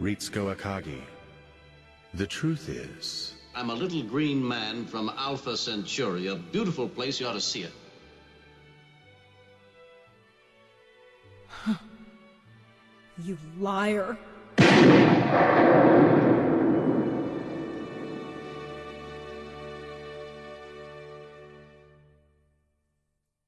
Ritsuko Akagi. The truth is... I'm a little green man from Alpha Centauri, a beautiful place. You ought to see it. You liar.